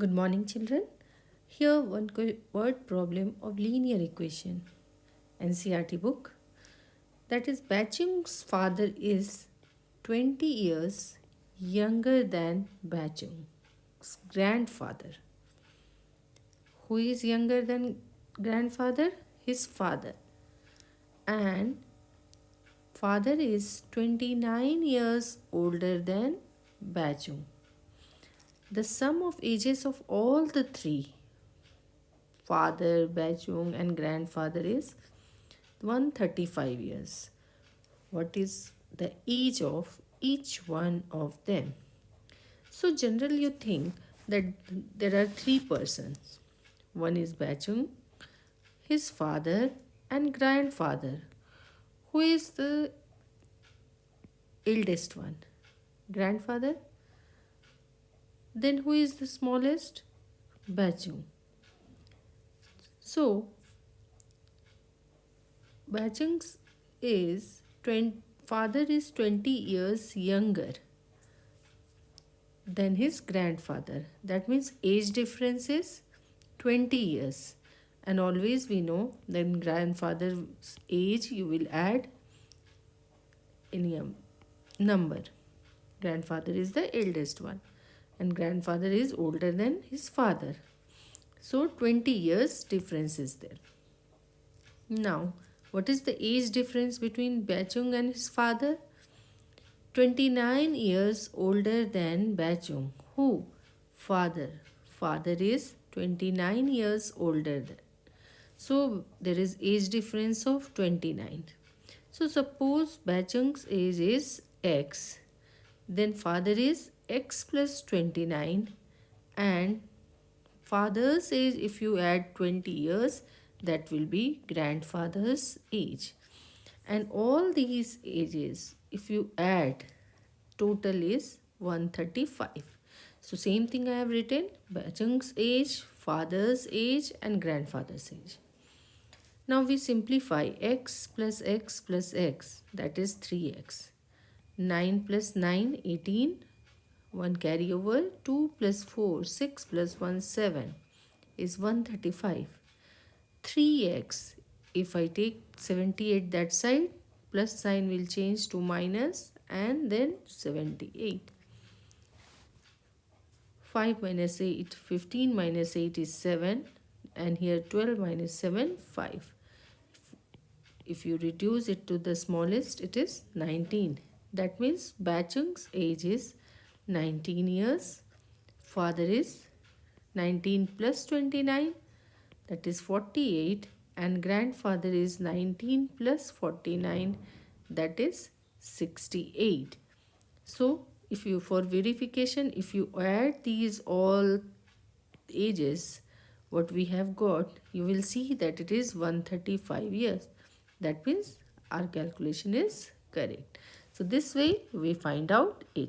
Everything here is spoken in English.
Good morning children. Here one word problem of linear equation. NCERT book. That is Baichung's father is 20 years younger than Baichung's grandfather. Who is younger than grandfather? His father. And father is 29 years older than Baichung the sum of ages of all the three father, Baichung and grandfather is 135 years. What is the age of each one of them? So generally you think that there are three persons. One is Baichung, his father and grandfather. Who is the eldest one? Grandfather then who is the smallest? Baichung. So, Baichung's is 20, father is 20 years younger than his grandfather. That means age difference is 20 years. And always we know that grandfather's age you will add in any um, number. Grandfather is the eldest one and grandfather is older than his father. So 20 years difference is there. Now, what is the age difference between Baichung and his father? 29 years older than Baichung. Who? Father. Father is 29 years older than. So, there is age difference of 29. So, suppose Baichung's age is X. Then father is x plus 29 and father says if you add 20 years that will be grandfather's age. And all these ages if you add total is 135 so same thing I have written Baichung's age father's age and grandfather's age. Now we simplify x plus x plus x that is 3x 9 plus 9 18 1 carry over 2 plus 4 6 plus 1 7 is 135 3x if I take 78 that side plus sign will change to minus and then 78 5 minus 8 15 minus 8 is 7 and here 12 minus 7 5 if you reduce it to the smallest it is 19 that means Baichung's age is 19 years. Father is 19 plus 29 that is 48 and grandfather is 19 plus 49 that is 68. So if you for verification if you add these all ages what we have got you will see that it is 135 years that means our calculation is correct so this way we find out it